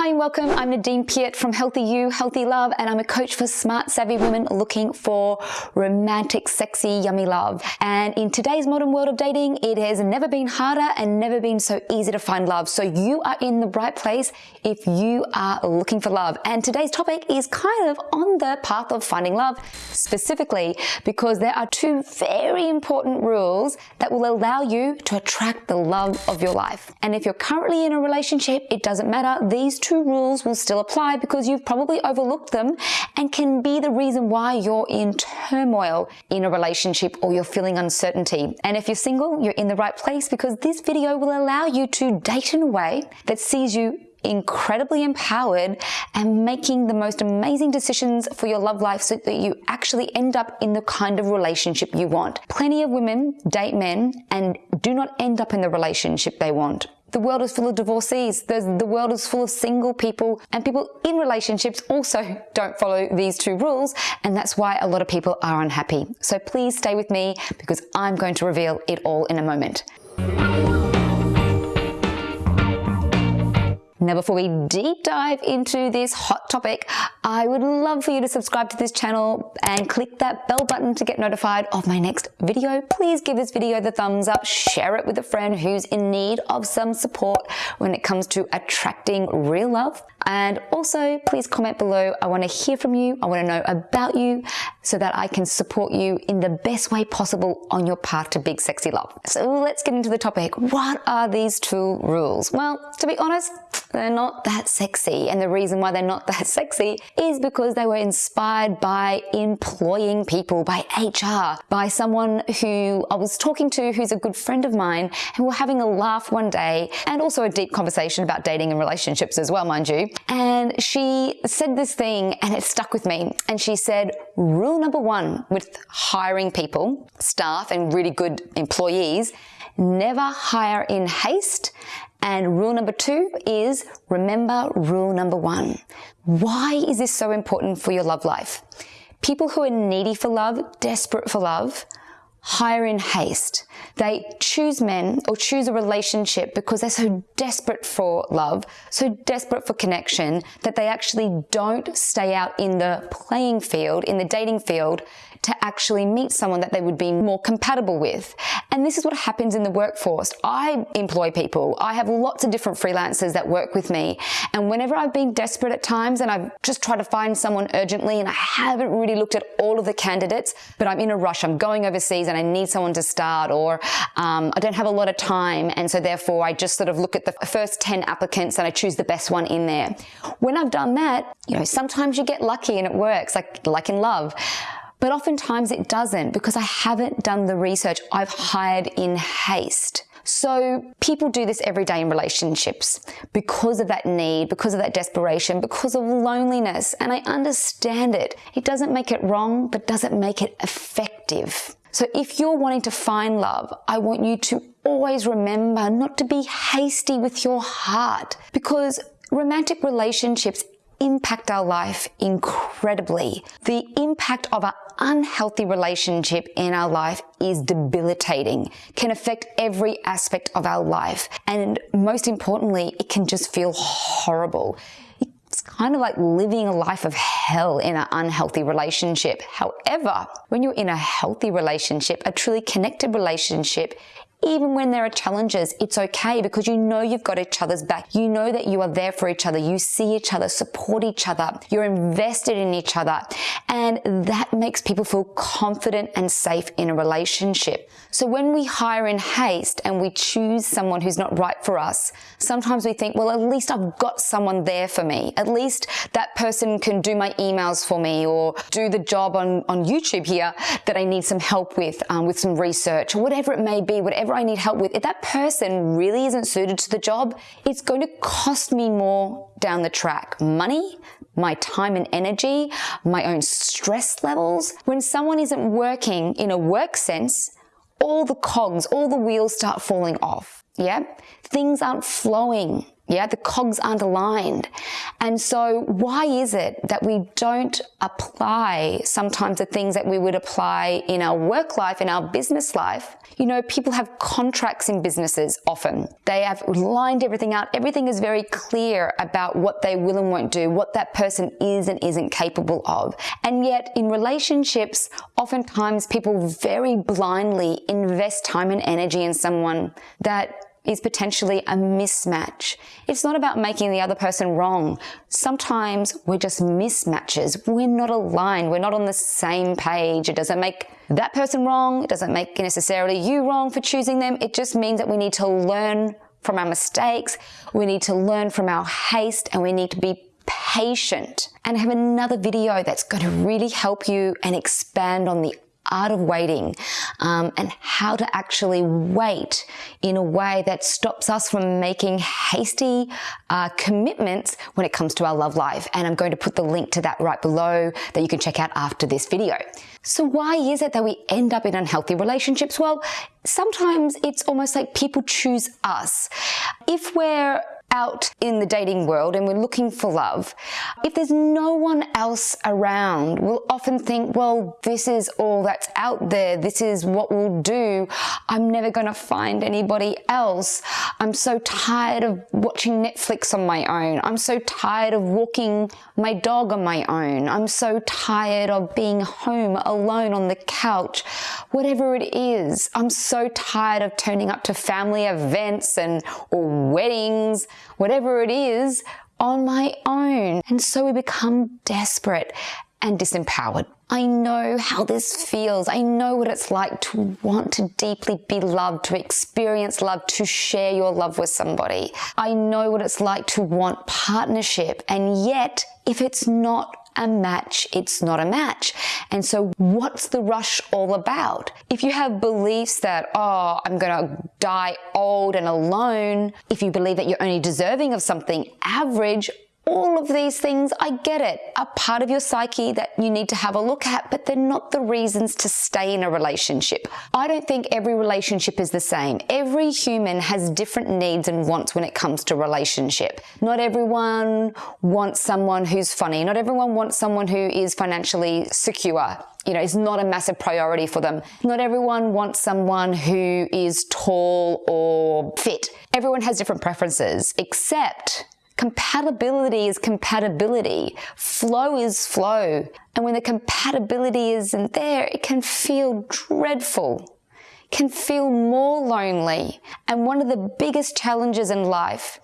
Hi and welcome. I'm Nadine Piat from Healthy You, Healthy Love, and I'm a coach for smart, savvy women looking for romantic, sexy, yummy love. And in today's modern world of dating, it has never been harder and never been so easy to find love. So you are in the right place if you are looking for love. And today's topic is kind of on the path of finding love, specifically because there are two very important rules that will allow you to attract the love of your life. And if you're currently in a relationship, it doesn't matter. These two rules will still apply because you've probably overlooked them and can be the reason why you're in turmoil in a relationship or you're feeling uncertainty. And if you're single, you're in the right place because this video will allow you to date in a way that sees you incredibly empowered and making the most amazing decisions for your love life so that you actually end up in the kind of relationship you want. Plenty of women date men and do not end up in the relationship they want. The world is full of divorcees. There's, the world is full of single people and people in relationships also don't follow these two rules. And that's why a lot of people are unhappy. So please stay with me because I'm going to reveal it all in a moment. Now, before we deep dive into this hot topic, I would love for you to subscribe to this channel and click that bell button to get notified of my next video. Please give this video the thumbs up, share it with a friend who's in need of some support when it comes to attracting real love. And also, please comment below. I want to hear from you. I want to know about you so that I can support you in the best way possible on your path to big sexy love. So let's get into the topic. What are these two rules? Well, to be honest, they're not that sexy. And the reason why they're not that sexy is because they were inspired by employing people, by HR, by someone who I was talking to who's a good friend of mine, and we're having a laugh one day and also a deep conversation about dating and relationships as well, mind you. And she said this thing and it stuck with me. And she said, rule number one with hiring people, staff and really good employees, never hire in haste and rule number two is remember rule number one. Why is this so important for your love life? People who are needy for love, desperate for love, hire in haste. They choose men or choose a relationship because they're so desperate for love, so desperate for connection that they actually don't stay out in the playing field, in the dating field to actually meet someone that they would be more compatible with. And this is what happens in the workforce. I employ people. I have lots of different freelancers that work with me. And whenever I've been desperate at times and I've just tried to find someone urgently and I haven't really looked at all of the candidates, but I'm in a rush, I'm going overseas and I need someone to start or um, I don't have a lot of time. And so therefore I just sort of look at the first 10 applicants and I choose the best one in there. When I've done that, you know, sometimes you get lucky and it works like, like in love. But oftentimes it doesn't because I haven't done the research. I've hired in haste. So people do this every day in relationships because of that need, because of that desperation, because of loneliness. And I understand it. It doesn't make it wrong, but doesn't make it effective. So if you're wanting to find love, I want you to always remember not to be hasty with your heart because romantic relationships impact our life incredibly. The impact of an unhealthy relationship in our life is debilitating, can affect every aspect of our life. And most importantly, it can just feel horrible. It's kind of like living a life of hell in an unhealthy relationship. However, when you're in a healthy relationship, a truly connected relationship, even when there are challenges, it's okay because you know you've got each other's back. You know that you are there for each other. You see each other, support each other. You're invested in each other. And that makes people feel confident and safe in a relationship. So when we hire in haste and we choose someone who's not right for us, sometimes we think, well, at least I've got someone there for me. At least that person can do my emails for me or do the job on, on YouTube here that I need some help with, um, with some research or whatever it may be, whatever whatever I need help with, if that person really isn't suited to the job, it's going to cost me more down the track. Money, my time and energy, my own stress levels. When someone isn't working in a work sense, all the cogs, all the wheels start falling off. Yeah. Things aren't flowing. Yeah. The cogs aren't aligned. And so why is it that we don't apply sometimes the things that we would apply in our work life, in our business life? You know, people have contracts in businesses often. They have lined everything out. Everything is very clear about what they will and won't do, what that person is and isn't capable of. And yet in relationships, oftentimes people very blindly invest time and energy in someone that is potentially a mismatch. It's not about making the other person wrong. Sometimes we're just mismatches. We're not aligned. We're not on the same page. It doesn't make that person wrong. It doesn't make necessarily you wrong for choosing them. It just means that we need to learn from our mistakes. We need to learn from our haste and we need to be patient and I have another video that's going to really help you and expand on the art of waiting um, and how to actually wait in a way that stops us from making hasty uh, commitments when it comes to our love life. And I'm going to put the link to that right below that you can check out after this video. So why is it that we end up in unhealthy relationships? Well, sometimes it's almost like people choose us. If we're out in the dating world and we're looking for love, if there's no one else around, we'll often think, well, this is all that's out there. This is what we'll do. I'm never going to find anybody else. I'm so tired of watching Netflix on my own. I'm so tired of walking my dog on my own. I'm so tired of being home alone on the couch. Whatever it is, I'm so tired of turning up to family events and or weddings whatever it is, on my own. And so we become desperate and disempowered. I know how this feels. I know what it's like to want to deeply be loved, to experience love, to share your love with somebody. I know what it's like to want partnership. And yet, if it's not a match, it's not a match. And so what's the rush all about? If you have beliefs that, oh, I'm going to die old and alone, if you believe that you're only deserving of something average, all of these things, I get it, are part of your psyche that you need to have a look at, but they're not the reasons to stay in a relationship. I don't think every relationship is the same. Every human has different needs and wants when it comes to relationship. Not everyone wants someone who's funny. Not everyone wants someone who is financially secure you know, is not a massive priority for them. Not everyone wants someone who is tall or fit. Everyone has different preferences, except Compatibility is compatibility. Flow is flow. And when the compatibility isn't there, it can feel dreadful, can feel more lonely. And one of the biggest challenges in life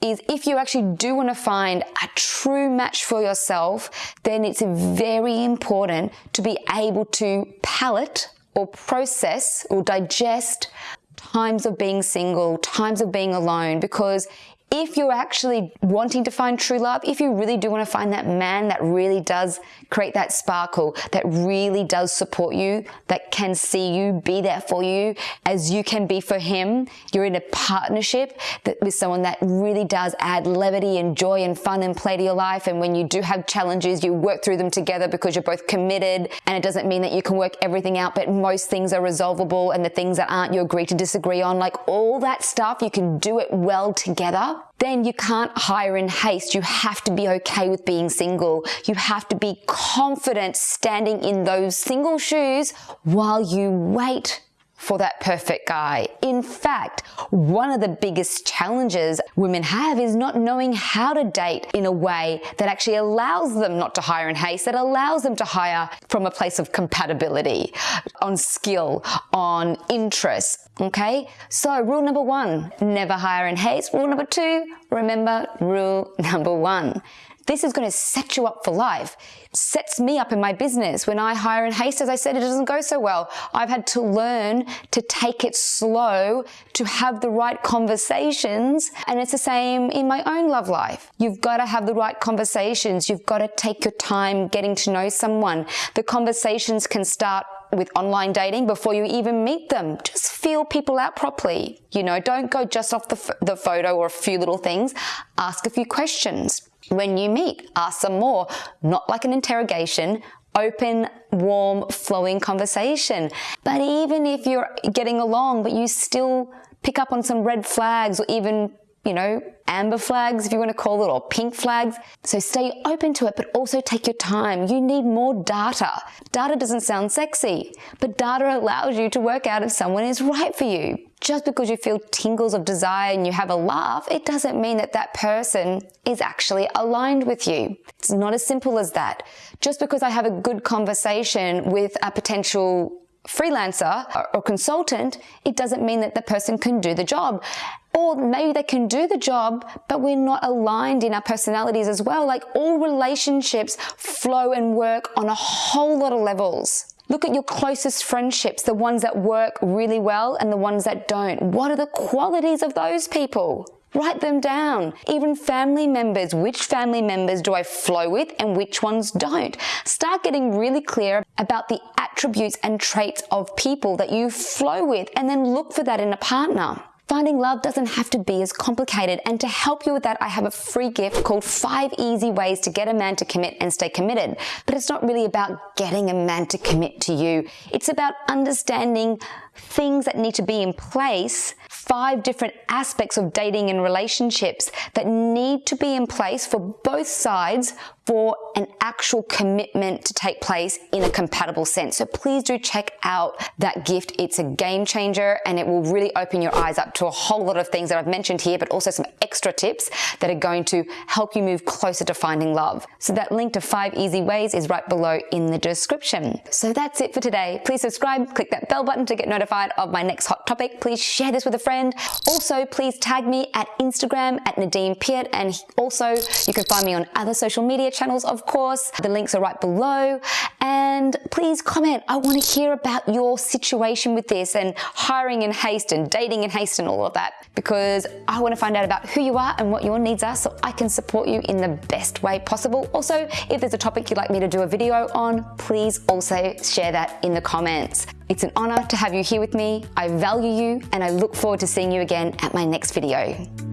is if you actually do want to find a true match for yourself, then it's very important to be able to palate or process or digest times of being single, times of being alone, because if you're actually wanting to find true love, if you really do want to find that man that really does create that sparkle, that really does support you, that can see you, be there for you as you can be for him, you're in a partnership that, with someone that really does add levity and joy and fun and play to your life. And when you do have challenges, you work through them together because you're both committed. And it doesn't mean that you can work everything out, but most things are resolvable and the things that aren't, you agree to disagree on. Like all that stuff, you can do it well together then you can't hire in haste. You have to be okay with being single. You have to be confident standing in those single shoes while you wait for that perfect guy. In fact, one of the biggest challenges women have is not knowing how to date in a way that actually allows them not to hire in haste, that allows them to hire from a place of compatibility, on skill, on interest. Okay, so rule number one, never hire in haste. Rule number two, remember rule number one. This is going to set you up for life. Sets me up in my business. When I hire in haste, as I said, it doesn't go so well. I've had to learn to take it slow, to have the right conversations. And it's the same in my own love life. You've got to have the right conversations. You've got to take your time getting to know someone. The conversations can start with online dating before you even meet them. Just feel people out properly. You know, don't go just off the, the photo or a few little things. Ask a few questions. When you meet, ask some more, not like an interrogation, open, warm, flowing conversation. But even if you're getting along, but you still pick up on some red flags or even you know, amber flags, if you want to call it, or pink flags. So stay open to it, but also take your time. You need more data. Data doesn't sound sexy, but data allows you to work out if someone is right for you. Just because you feel tingles of desire and you have a laugh, it doesn't mean that that person is actually aligned with you. It's not as simple as that. Just because I have a good conversation with a potential freelancer or consultant, it doesn't mean that the person can do the job. Or maybe they can do the job, but we're not aligned in our personalities as well. Like all relationships flow and work on a whole lot of levels. Look at your closest friendships, the ones that work really well and the ones that don't. What are the qualities of those people? Write them down. Even family members, which family members do I flow with and which ones don't? Start getting really clear about the attributes and traits of people that you flow with and then look for that in a partner. Finding love doesn't have to be as complicated and to help you with that I have a free gift called 5 easy ways to get a man to commit and stay committed. But it's not really about getting a man to commit to you. It's about understanding things that need to be in place, five different aspects of dating and relationships that need to be in place for both sides for an actual commitment to take place in a compatible sense. So please do check out that gift. It's a game changer and it will really open your eyes up to a whole lot of things that I've mentioned here, but also some extra tips that are going to help you move closer to finding love. So that link to five easy ways is right below in the description. So that's it for today. Please subscribe, click that bell button to get notified of my next hot topic. Please share this with a friend. Also, please tag me at Instagram at Nadine Piat and also you can find me on other social media channels, of course. The links are right below. And please comment. I want to hear about your situation with this and hiring in haste and dating in haste and all of that because I want to find out about who you are and what your needs are so I can support you in the best way possible. Also, if there's a topic you'd like me to do a video on, please also share that in the comments. It's an honor to have you here with me. I value you and I look forward to seeing you again at my next video.